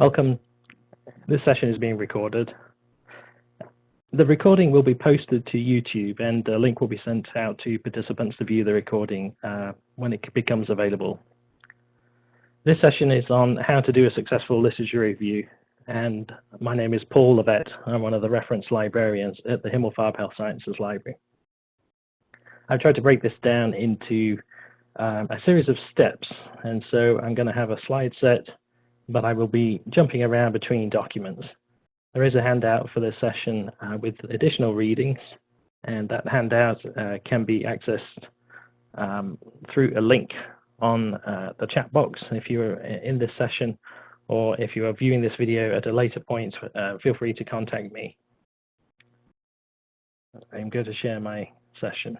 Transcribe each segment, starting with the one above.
Welcome. This session is being recorded. The recording will be posted to YouTube and a link will be sent out to participants to view the recording uh, when it becomes available. This session is on how to do a successful literature review and my name is Paul Levett. I'm one of the reference librarians at the Himmelfarb Health Sciences Library. I've tried to break this down into um, a series of steps and so I'm going to have a slide set but I will be jumping around between documents. There is a handout for this session uh, with additional readings, and that handout uh, can be accessed um, through a link on uh, the chat box if you're in this session, or if you are viewing this video at a later point, uh, feel free to contact me. I'm going to share my session.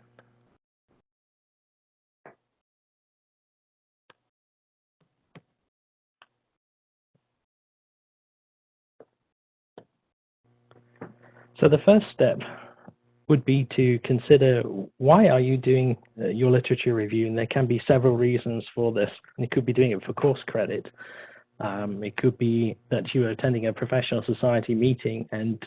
So the first step would be to consider why are you doing uh, your literature review? And there can be several reasons for this. You could be doing it for course credit. Um, it could be that you are attending a professional society meeting and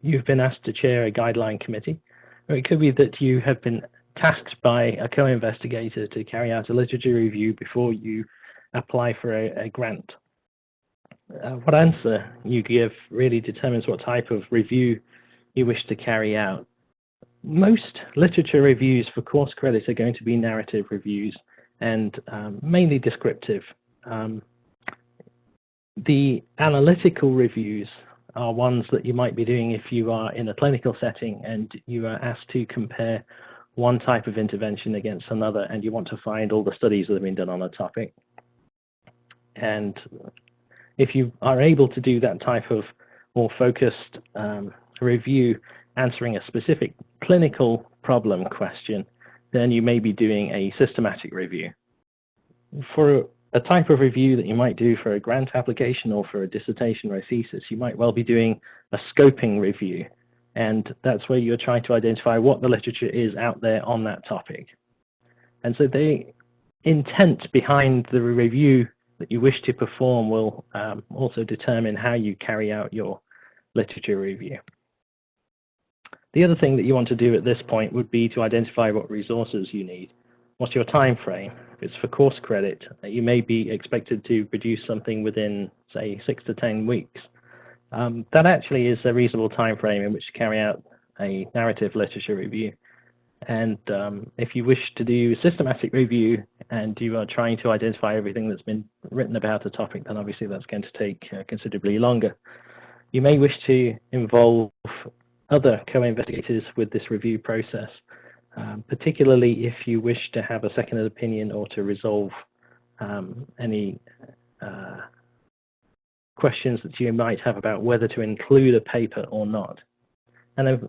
you've been asked to chair a guideline committee. Or it could be that you have been tasked by a co-investigator to carry out a literature review before you apply for a, a grant. Uh, what answer you give really determines what type of review you wish to carry out. Most literature reviews for course credit are going to be narrative reviews and um, mainly descriptive. Um, the analytical reviews are ones that you might be doing if you are in a clinical setting and you are asked to compare one type of intervention against another and you want to find all the studies that have been done on a topic. And if you are able to do that type of more focused um, review answering a specific clinical problem question, then you may be doing a systematic review. For a type of review that you might do for a grant application or for a dissertation or a thesis, you might well be doing a scoping review. And that's where you're trying to identify what the literature is out there on that topic. And so the intent behind the review that you wish to perform will um, also determine how you carry out your literature review. The other thing that you want to do at this point would be to identify what resources you need. What's your time frame? If it's for course credit, you may be expected to produce something within, say, six to 10 weeks. Um, that actually is a reasonable time frame in which to carry out a narrative literature review. And um, if you wish to do a systematic review and you are trying to identify everything that's been written about a topic, then obviously that's going to take uh, considerably longer. You may wish to involve other co-investigators with this review process, um, particularly if you wish to have a second opinion or to resolve um, any uh, questions that you might have about whether to include a paper or not. And then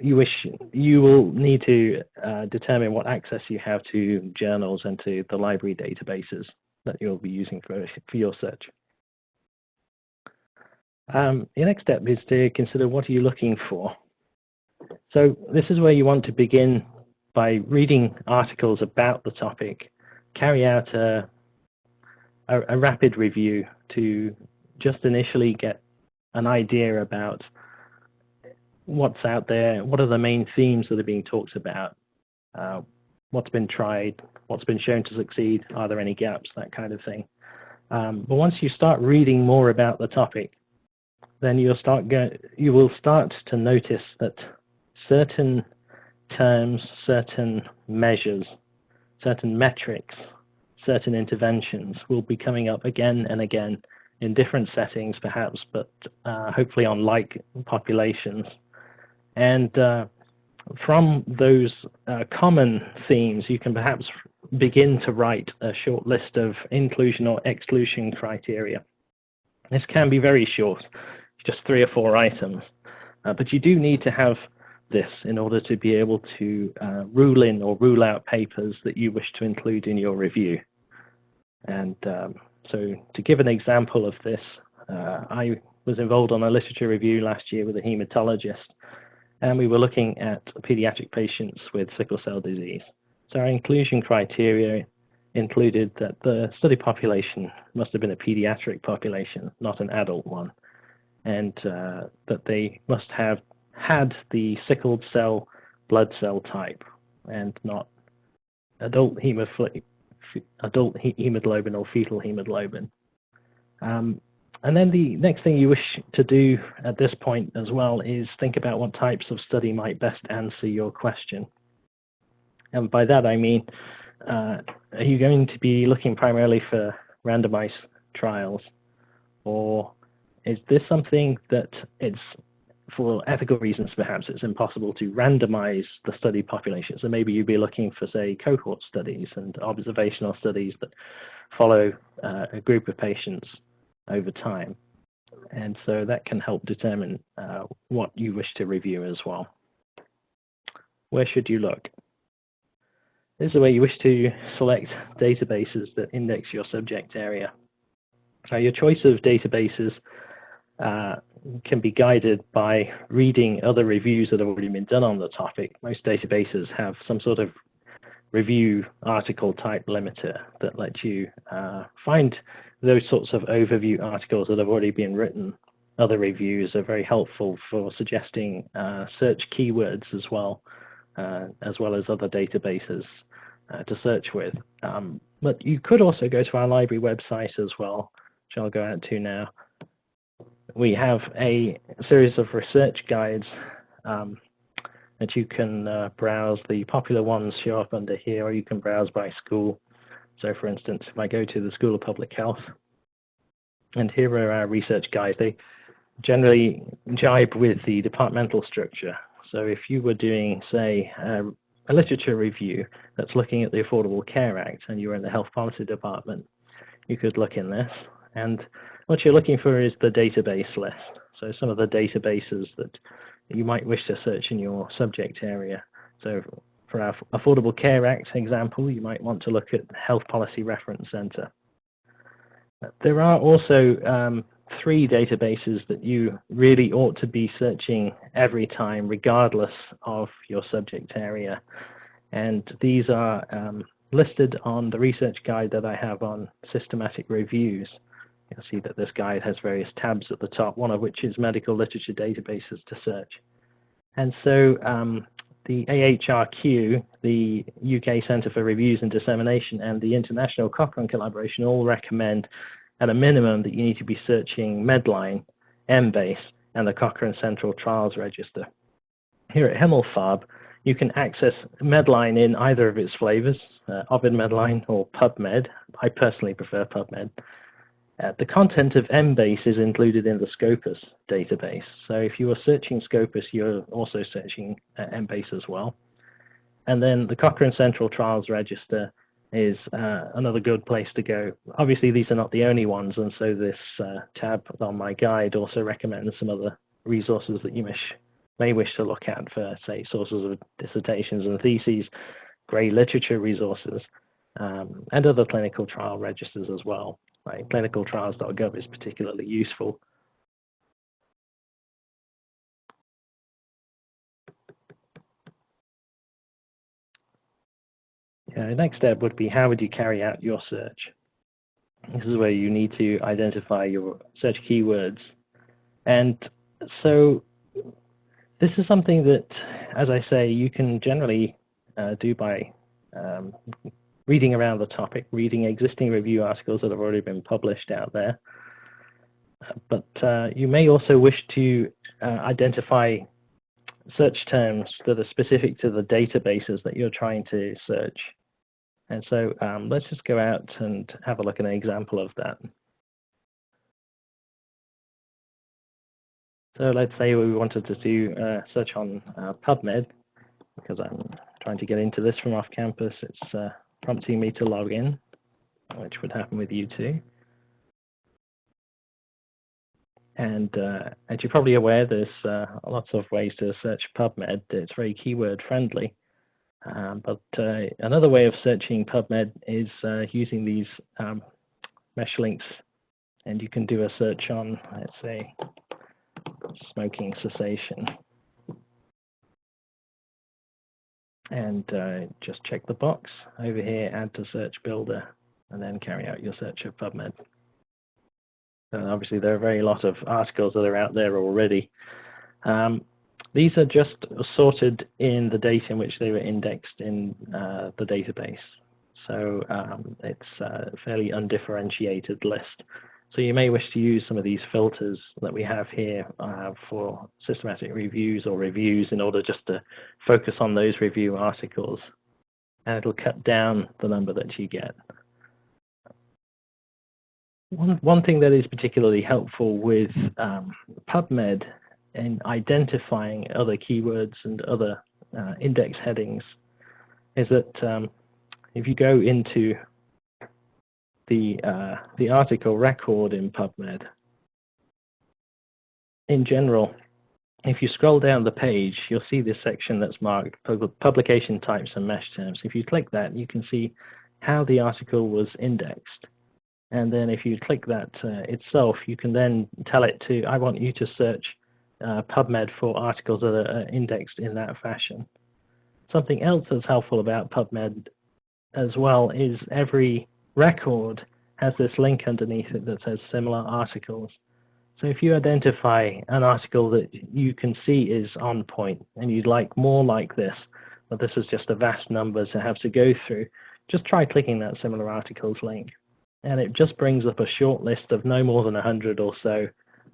you wish you will need to uh, determine what access you have to journals and to the library databases that you'll be using for, for your search. Um, your next step is to consider what are you looking for. So this is where you want to begin by reading articles about the topic, carry out a, a, a rapid review to just initially get an idea about what's out there, what are the main themes that are being talked about, uh, what's been tried, what's been shown to succeed, are there any gaps, that kind of thing. Um, but once you start reading more about the topic, then you'll start you will start to notice that certain terms, certain measures, certain metrics, certain interventions will be coming up again and again in different settings perhaps, but uh, hopefully on like populations. And uh, from those uh, common themes, you can perhaps begin to write a short list of inclusion or exclusion criteria. This can be very short just three or four items. Uh, but you do need to have this in order to be able to uh, rule in or rule out papers that you wish to include in your review. And um, so to give an example of this, uh, I was involved on a literature review last year with a hematologist, and we were looking at pediatric patients with sickle cell disease. So our inclusion criteria included that the study population must have been a pediatric population, not an adult one, and uh, that they must have had the sickled cell blood cell type and not adult, adult hemoglobin or fetal hemoglobin. Um, and then the next thing you wish to do at this point as well is think about what types of study might best answer your question. And by that I mean, uh, are you going to be looking primarily for randomized trials? Or is this something that it's, for ethical reasons perhaps, it's impossible to randomize the study population? So maybe you'd be looking for, say, cohort studies and observational studies that follow uh, a group of patients over time. And so that can help determine uh, what you wish to review as well. Where should you look? This is where you wish to select databases that index your subject area. Now, your choice of databases uh, can be guided by reading other reviews that have already been done on the topic. Most databases have some sort of review article type limiter that lets you uh, find those sorts of overview articles that have already been written. Other reviews are very helpful for suggesting uh, search keywords as well, uh, as well as other databases uh, to search with. Um, but you could also go to our library website as well, which I'll go out to now. We have a series of research guides um, that you can uh, browse. The popular ones show up under here, or you can browse by school. So for instance, if I go to the School of Public Health, and here are our research guides, they generally jibe with the departmental structure. So if you were doing, say, a, a literature review that's looking at the Affordable Care Act and you were in the health policy department, you could look in this. And what you're looking for is the database list. So some of the databases that you might wish to search in your subject area. So for our Affordable Care Act example, you might want to look at Health Policy Reference Center. There are also um, three databases that you really ought to be searching every time, regardless of your subject area. And these are um, listed on the research guide that I have on systematic reviews. You'll see that this guide has various tabs at the top, one of which is medical literature databases to search. And so um, the AHRQ, the UK Centre for Reviews and Dissemination, and the International Cochrane Collaboration all recommend at a minimum that you need to be searching Medline, Embase, and the Cochrane Central Trials Register. Here at Himmelfarb, you can access Medline in either of its flavors, uh, Ovid Medline or PubMed. I personally prefer PubMed. Uh, the content of Embase is included in the Scopus database. So if you are searching Scopus, you're also searching uh, Embase as well. And then the Cochrane Central Trials Register is uh, another good place to go. Obviously, these are not the only ones, and so this uh, tab on my guide also recommends some other resources that you wish, may wish to look at for, say, sources of dissertations and theses, grey literature resources, um, and other clinical trial registers as well right? clinicaltrials.gov is particularly useful. Yeah, the next step would be how would you carry out your search? This is where you need to identify your search keywords. And so this is something that, as I say, you can generally uh, do by um, reading around the topic, reading existing review articles that have already been published out there. But uh, you may also wish to uh, identify search terms that are specific to the databases that you're trying to search. And so um, let's just go out and have a look at an example of that. So let's say we wanted to do a search on uh, PubMed, because I'm trying to get into this from off campus. It's uh, prompting me to log in, which would happen with you too. And uh, as you're probably aware, there's uh, lots of ways to search PubMed. It's very keyword friendly. Um, but uh, another way of searching PubMed is uh, using these um, mesh links. And you can do a search on, let's say, smoking cessation. And uh, just check the box over here, add to search builder, and then carry out your search of PubMed. And obviously there are very lot of articles that are out there already. Um, these are just sorted in the date in which they were indexed in uh, the database. So um, it's a fairly undifferentiated list. So you may wish to use some of these filters that we have here uh, for systematic reviews or reviews in order just to focus on those review articles. And it'll cut down the number that you get. One, one thing that is particularly helpful with um, PubMed in identifying other keywords and other uh, index headings is that um, if you go into the uh, the article record in PubMed, in general, if you scroll down the page, you'll see this section that's marked publication types and mesh terms. If you click that, you can see how the article was indexed. And then if you click that uh, itself, you can then tell it to, I want you to search uh, PubMed for articles that are uh, indexed in that fashion. Something else that's helpful about PubMed as well is every record has this link underneath it that says similar articles. So if you identify an article that you can see is on point and you'd like more like this, but this is just a vast number to have to go through, just try clicking that similar articles link and it just brings up a short list of no more than 100 or so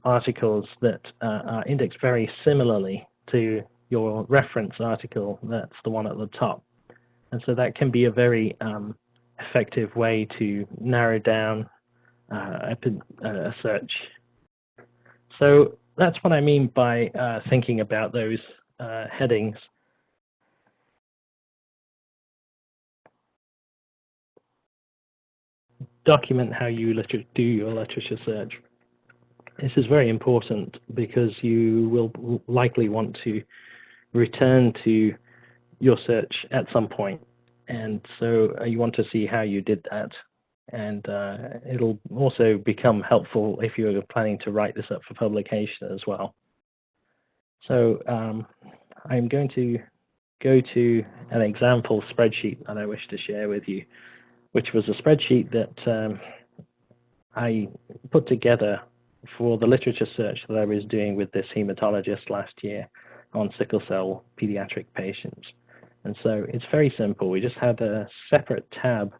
articles that uh, are indexed very similarly to your reference article that's the one at the top. And so that can be a very um, effective way to narrow down uh, a, a, search. So that's what I mean by uh, thinking about those uh, headings. document how you do your literature search. This is very important because you will likely want to return to your search at some point. And so uh, you want to see how you did that. And uh, it'll also become helpful if you're planning to write this up for publication as well. So um, I'm going to go to an example spreadsheet that I wish to share with you which was a spreadsheet that um, I put together for the literature search that I was doing with this hematologist last year on sickle cell pediatric patients. And so it's very simple. We just had a separate tab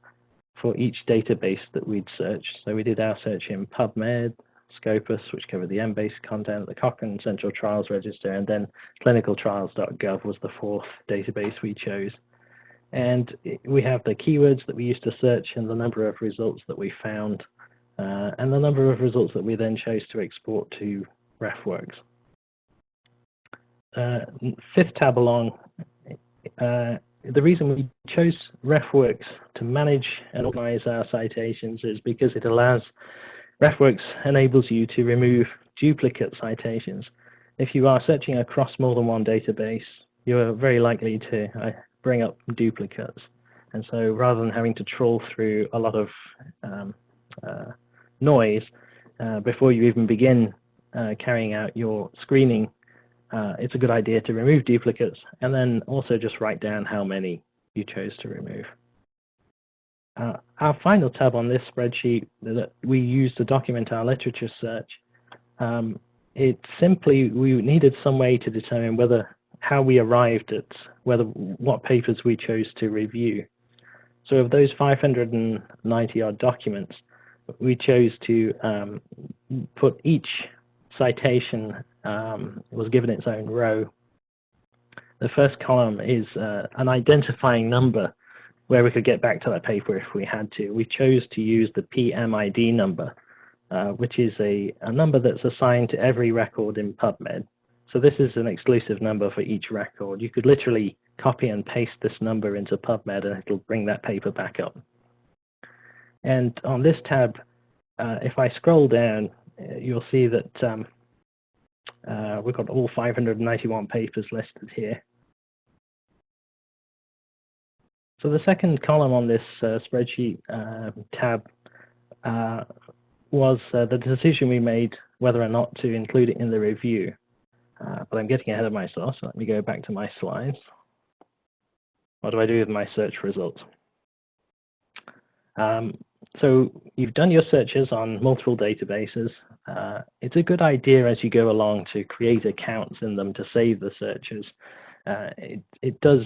for each database that we'd searched. So we did our search in PubMed, Scopus, which covered the EMBASE content, the Cochrane Central Trials Register, and then clinicaltrials.gov was the fourth database we chose. And we have the keywords that we used to search and the number of results that we found, uh, and the number of results that we then chose to export to RefWorks. Uh, fifth tab along, uh, the reason we chose RefWorks to manage and organize our citations is because it allows, RefWorks enables you to remove duplicate citations. If you are searching across more than one database, you're very likely to uh, bring up duplicates. And so rather than having to troll through a lot of um, uh, noise uh, before you even begin uh, carrying out your screening, uh, it's a good idea to remove duplicates and then also just write down how many you chose to remove. Uh, our final tab on this spreadsheet that we use to document our literature search, um, it simply, we needed some way to determine whether how we arrived at whether what papers we chose to review. So of those 590 odd documents, we chose to um, put each citation um, was given its own row. The first column is uh, an identifying number where we could get back to that paper if we had to. We chose to use the PMID number, uh, which is a, a number that's assigned to every record in PubMed. So this is an exclusive number for each record. You could literally copy and paste this number into PubMed and it'll bring that paper back up. And on this tab, uh, if I scroll down, uh, you'll see that um, uh, we've got all 591 papers listed here. So the second column on this uh, spreadsheet uh, tab uh, was the decision we made whether or not to include it in the review. Uh, but I'm getting ahead of myself, so let me go back to my slides. what do I do with my search results? Um, so you've done your searches on multiple databases. Uh, it's a good idea as you go along to create accounts in them to save the searches. Uh, it, it does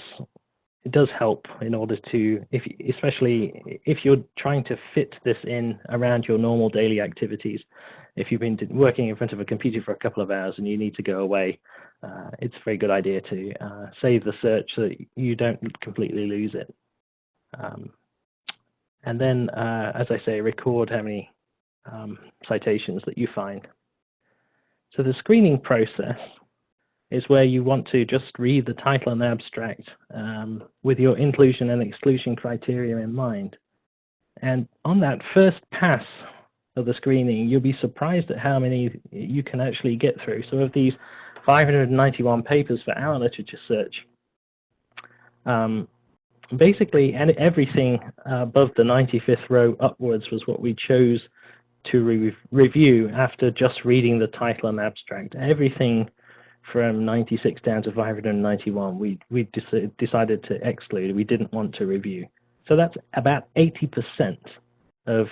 it does help in order to, if especially if you're trying to fit this in around your normal daily activities. If you've been working in front of a computer for a couple of hours and you need to go away, uh, it's a very good idea to uh, save the search so that you don't completely lose it. Um, and then, uh, as I say, record how many um, citations that you find. So the screening process is where you want to just read the title and abstract um, with your inclusion and exclusion criteria in mind. And on that first pass of the screening, you'll be surprised at how many you can actually get through. So of these 591 papers for our literature search, um, basically everything above the 95th row upwards was what we chose to re review after just reading the title and abstract. Everything from 96 down to 591 we, we decided to exclude. We didn't want to review. So that's about 80% of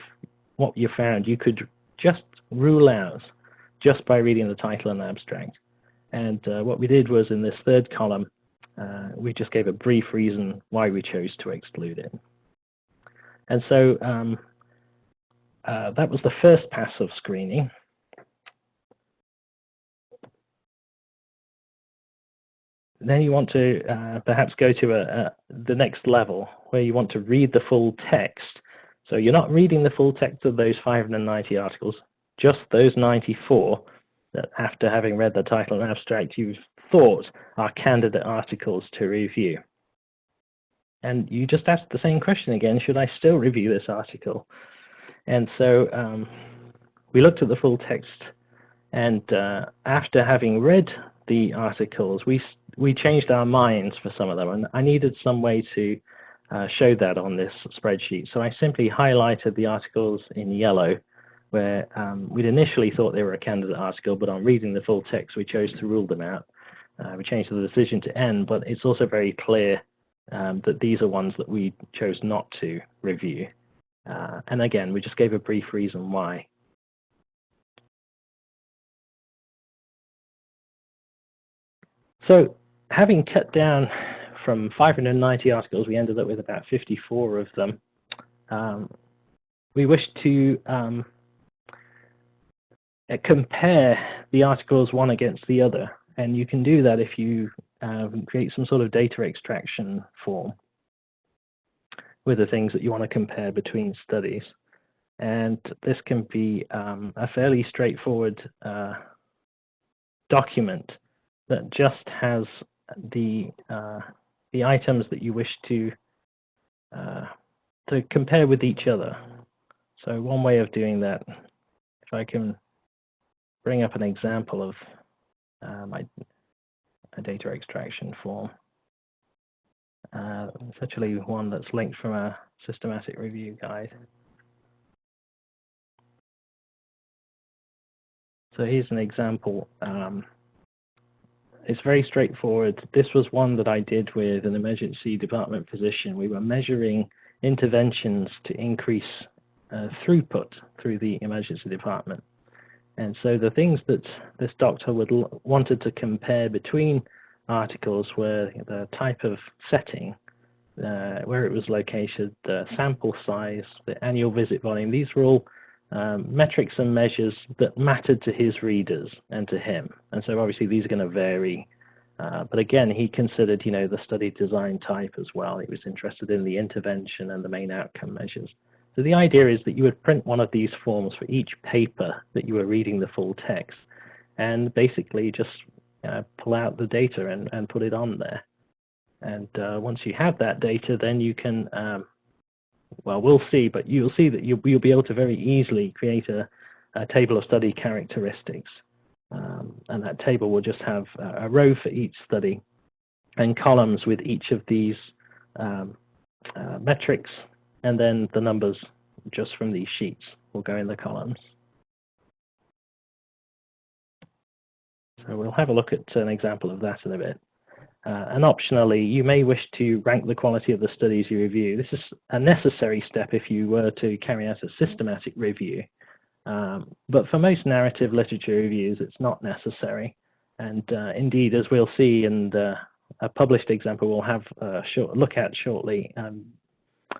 what you found you could just rule out just by reading the title and abstract. And uh, what we did was in this third column, uh, we just gave a brief reason why we chose to exclude it. And so um, uh, that was the first pass of screening. then you want to uh, perhaps go to a, a, the next level where you want to read the full text. So you're not reading the full text of those 590 articles, just those 94 that after having read the title and abstract you've thought are candidate articles to review. And you just asked the same question again, should I still review this article? And so um, we looked at the full text and uh, after having read the articles, we we changed our minds for some of them, and I needed some way to uh, show that on this spreadsheet. So I simply highlighted the articles in yellow, where um, we'd initially thought they were a candidate article, but on reading the full text, we chose to rule them out. Uh, we changed the decision to N, but it's also very clear um, that these are ones that we chose not to review. Uh, and again, we just gave a brief reason why. So having cut down from 590 articles, we ended up with about 54 of them. Um, we wish to um, compare the articles one against the other, and you can do that if you um, create some sort of data extraction form with the things that you want to compare between studies. And this can be um, a fairly straightforward uh, document that just has the uh, the items that you wish to uh, to compare with each other. So one way of doing that, if I can bring up an example of uh, my a data extraction form. Uh, it's actually one that's linked from a systematic review guide. So here's an example um, it's very straightforward. This was one that I did with an emergency department physician. We were measuring interventions to increase uh, throughput through the emergency department. And so the things that this doctor would wanted to compare between articles were the type of setting, uh, where it was located, the sample size, the annual visit volume. These were all um, metrics and measures that mattered to his readers and to him. And so obviously these are going to vary. Uh, but again, he considered, you know, the study design type as well. He was interested in the intervention and the main outcome measures. So the idea is that you would print one of these forms for each paper that you were reading the full text and basically just uh, pull out the data and, and put it on there. And uh, once you have that data, then you can um, well, we'll see, but you'll see that you'll, you'll be able to very easily create a, a table of study characteristics. Um, and that table will just have a, a, row for each study and columns with each of these um, uh, metrics, and then the numbers just from these sheets will go in the columns. So we'll have a look at an example of that in a bit. Uh, and optionally, you may wish to rank the quality of the studies you review. This is a necessary step if you were to carry out a systematic review. Um, but for most narrative literature reviews, it's not necessary. And uh, indeed, as we'll see in uh, a published example we'll have a short look at shortly, um,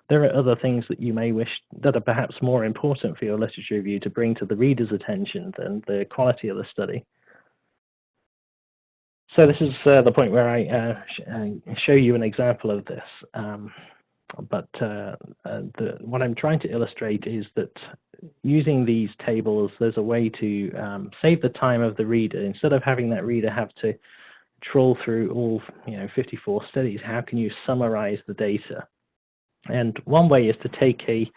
there are other things that you may wish that are perhaps more important for your literature review to bring to the reader's attention than the quality of the study. So this is uh, the point where I uh, sh uh, show you an example of this. Um, but uh, uh, the, what I'm trying to illustrate is that using these tables, there's a way to um, save the time of the reader. Instead of having that reader have to troll through all you know 54 studies, how can you summarize the data? And one way is to take a,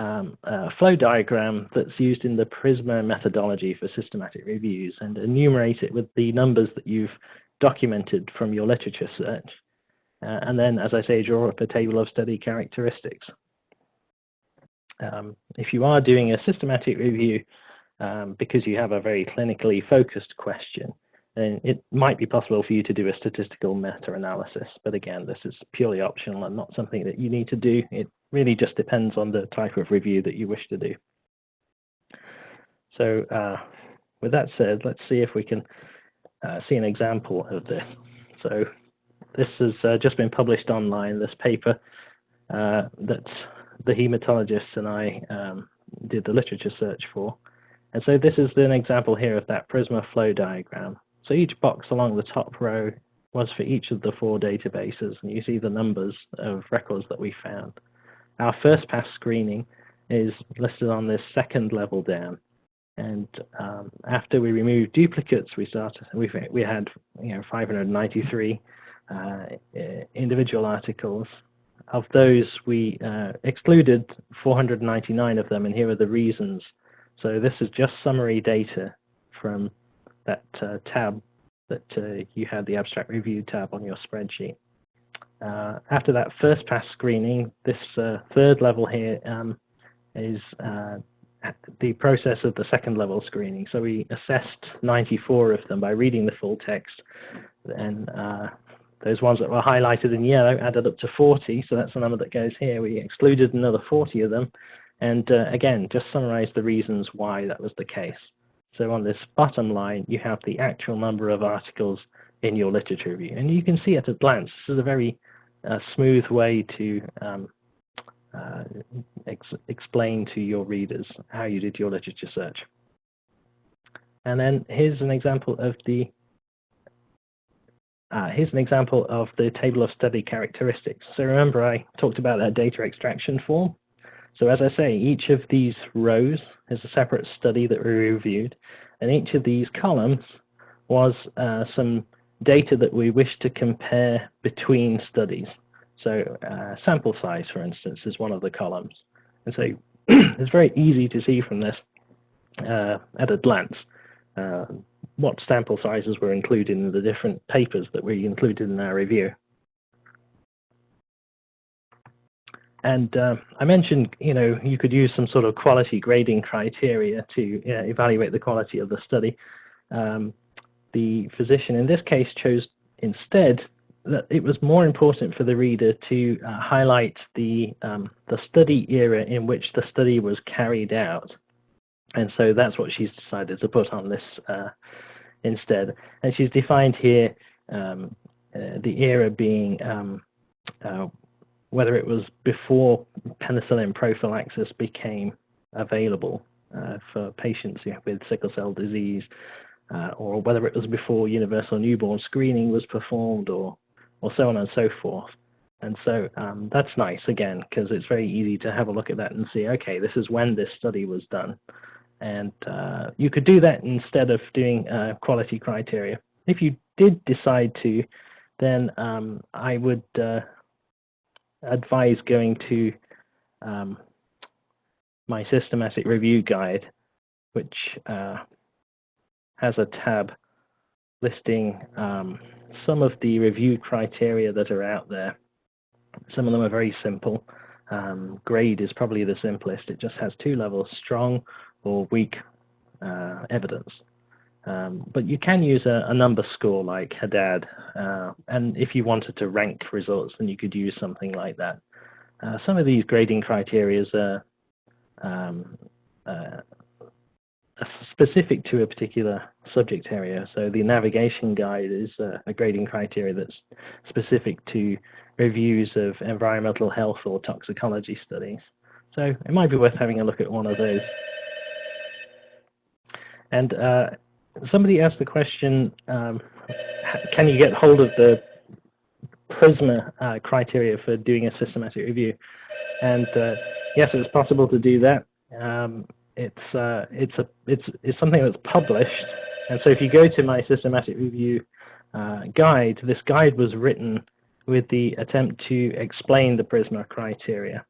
um, a flow diagram that's used in the PRISMA methodology for systematic reviews and enumerate it with the numbers that you've documented from your literature search. Uh, and then, as I say, draw up a table of study characteristics. Um, if you are doing a systematic review um, because you have a very clinically focused question, then it might be possible for you to do a statistical meta-analysis. But again, this is purely optional and not something that you need to do. It really just depends on the type of review that you wish to do. So uh, with that said, let's see if we can uh, see an example of this. So this has uh, just been published online, this paper uh, that the hematologists and I um, did the literature search for. And so this is an example here of that Prisma flow diagram. So each box along the top row was for each of the four databases, and you see the numbers of records that we found. Our first pass screening is listed on this second level down. And um, after we removed duplicates, we started. We we had you know 593 uh, individual articles. Of those, we uh, excluded 499 of them, and here are the reasons. So this is just summary data from that uh, tab that uh, you had the abstract review tab on your spreadsheet. Uh, after that first pass screening, this uh, third level here um, is uh, the process of the second level screening. So we assessed 94 of them by reading the full text. And uh, those ones that were highlighted in yellow added up to 40, so that's the number that goes here. We excluded another 40 of them. And again, just summarize the reasons why that was the case. So on this bottom line, you have the actual number of articles in your literature review. And you can see at a glance, this is a very uh, smooth way to um, uh, ex explain to your readers how you did your literature search. And then here's an example of the uh, here's an example of the table of study characteristics. So remember I talked about that data extraction form. So as I say, each of these rows is a separate study that we reviewed, and each of these columns was uh, some data that we wish to compare between studies. So uh, sample size, for instance, is one of the columns. And so it's very easy to see from this uh, at a glance uh, what sample sizes were included in the different papers that we included in our review. And uh, I mentioned, you know, you could use some sort of quality grading criteria to evaluate the quality of the study. Um, the physician in this case chose instead that it was more important for the reader to uh, highlight the, um, the study era in which the study was carried out. And so that's what she's decided to put on this uh, instead. And she's defined here um, uh, the era being um, uh, whether it was before penicillin prophylaxis became available uh, for patients with sickle cell disease, uh, or whether it was before universal newborn screening was performed, or or so on and so forth. And so um, that's nice again because it's very easy to have a look at that and see, okay, this is when this study was done. And uh, you could do that instead of doing uh, quality criteria. If you did decide to, then um, I would uh, advise going to um, my systematic review guide, which uh, has a tab listing um, some of the review criteria that are out there. Some of them are very simple. Um, grade is probably the simplest. It just has two levels, strong or weak uh, evidence. Um, but you can use a, a, number score like Jadad, uh, and if you wanted to rank results, then you could use something like that. Uh, some of these grading criteria are um, uh, specific to a particular subject area. So the navigation guide is a grading criteria that's specific to reviews of environmental health or toxicology studies. So it might be worth having a look at one of those. And uh, somebody asked the question, um, can you get hold of the PRISMA uh, criteria for doing a systematic review? And uh, yes, it's possible to do that. Um, it's uh, it's a it's it's something that's published, and so if you go to my systematic review uh, guide, this guide was written with the attempt to explain the PRISMA criteria,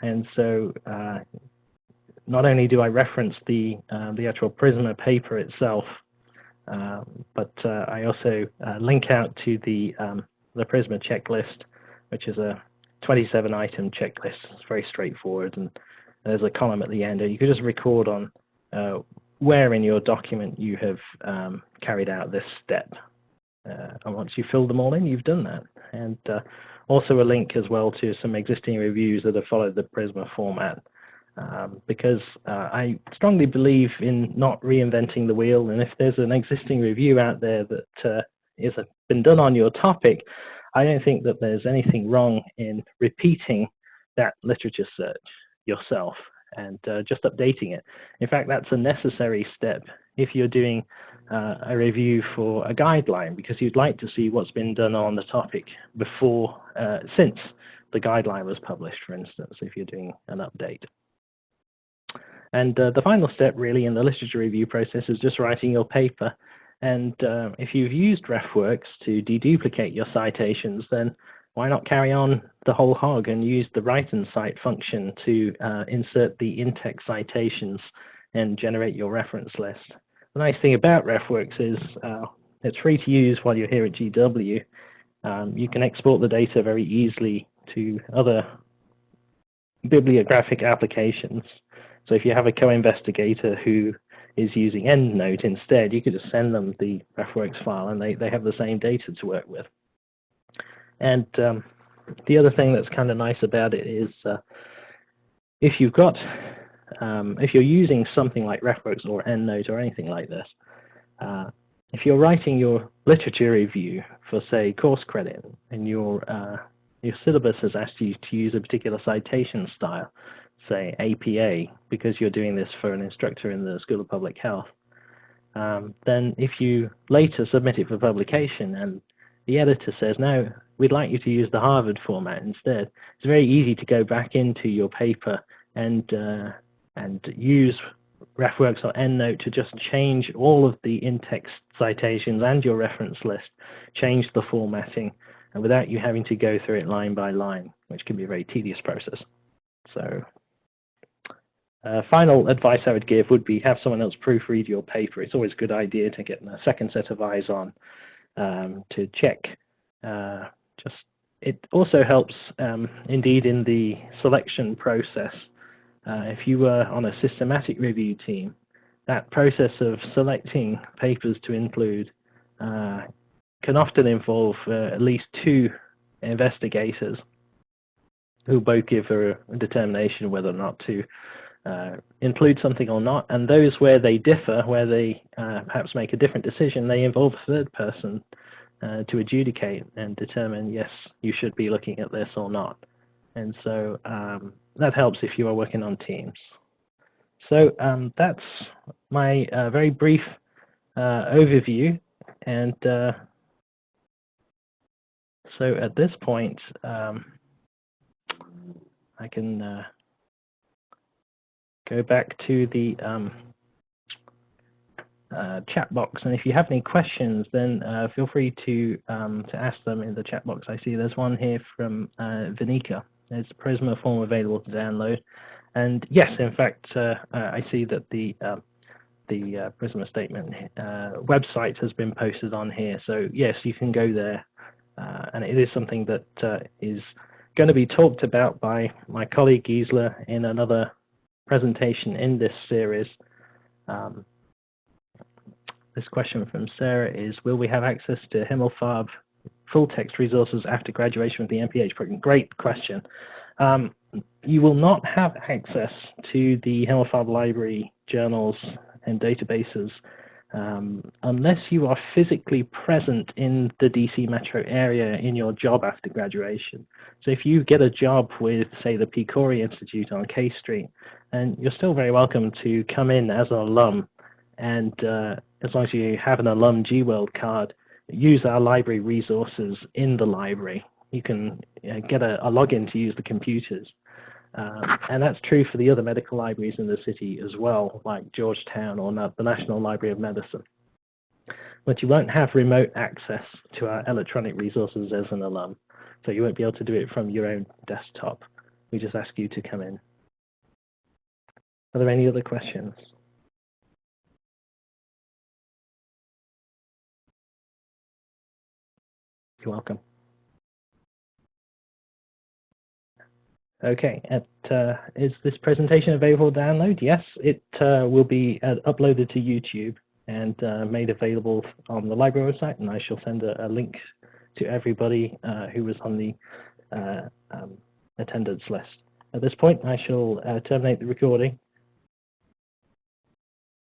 and so uh, not only do I reference the uh, the actual PRISMA paper itself, uh, but uh, I also link out to the um, the PRISMA checklist, which is a 27 item checklist. It's very straightforward and there's a column at the end, and you could just record on uh, where in your document you have um, carried out this step. Uh, and once you fill them all in, you've done that. And uh, also a link as well to some existing reviews that have followed the Prisma format. Um, because uh, I strongly believe in not reinventing the wheel, and if there's an existing review out there that uh, has been done on your topic, I don't think that there's anything wrong in repeating that literature search yourself and uh, just updating it. In fact, that's a necessary step if you're doing uh, a review for a guideline because you'd like to see what's been done on the topic before, uh, since the guideline was published, for instance, if you're doing an update. And uh, the final step really in the literature review process is just writing your paper. And uh, if you've used RefWorks to deduplicate your citations, then why not carry on the whole hog and use the write and cite function to uh, insert the in-text citations and generate your reference list. The nice thing about RefWorks is uh, it's free to use while you're here at GW. Um, you can export the data very easily to other bibliographic applications. So if you have a co-investigator who is using EndNote instead, you could just send them the RefWorks file and they, they have the same data to work with. And um, the other thing that's kind of nice about it is uh, if you've got, um, if you're using something like RefWorks or EndNote or anything like this, uh, if you're writing your literature review for, say, course credit, and your uh, your syllabus has asked you to use a particular citation style, say APA, because you're doing this for an instructor in the School of Public Health, um, then if you later submit it for publication and the editor says, no, we'd like you to use the Harvard format instead. It's very easy to go back into your paper and uh, and use RefWorks or EndNote to just change all of the in-text citations and your reference list, change the formatting, and without you having to go through it line by line, which can be a very tedious process. So uh, final advice I would give would be have someone else proofread your paper. It's always a good idea to get a second set of eyes on um, to check. Uh, just it also helps um, indeed in the selection process. Uh, if you were on a systematic review team, that process of selecting papers to include uh, can often involve uh, at least two investigators who both give a, determination whether or not to uh, include something or not. And those where they differ, where they uh, perhaps make a different decision, they involve a third person uh, to adjudicate and determine, yes, you should be looking at this or not. And so um, that helps if you are working on teams. So um, that's my uh, very brief uh, overview. And uh, so at this point, um, I can go back to the um, uh, chat box. And if you have any questions, then uh, feel free to um, to ask them in the chat box. I see there's one here from uh, Vinika. There's a Prisma form available to download. And yes, in fact, uh, uh, I see that the uh, the Prisma statement website has been posted on here. So yes, you can go there. and it is something that is going to be talked about by my colleague Gisela in another presentation in this series. Um, this question from Sarah is, will we have access to Himmelfarb full text resources after graduation with the MPH program? Great question. Um, you will not have access to the Himmelfarb library journals and databases um, unless you are physically present in the DC metro area in your job after graduation. So if you get a job with, say, the PCORI Institute on K Street, and you're still very welcome to come in as an alum, and uh, as long as you have an alum GWorld card, use our library resources in the library. You can uh, get a, a login to use the computers. Um, and that's true for the other medical libraries in the city as well, like Georgetown or the National Library of Medicine. But you won't have remote access to our electronic resources as an alum, so you won't be able to do it from your own desktop. We just ask you to come in. Are there any other questions? You're welcome. Okay, At, uh, is this presentation available to download? Yes, it uh, will be uh, uploaded to YouTube and uh, made available on the library website, and I shall send a, a link to everybody uh, who was on the uh, um, attendance list. At this point, I shall terminate the recording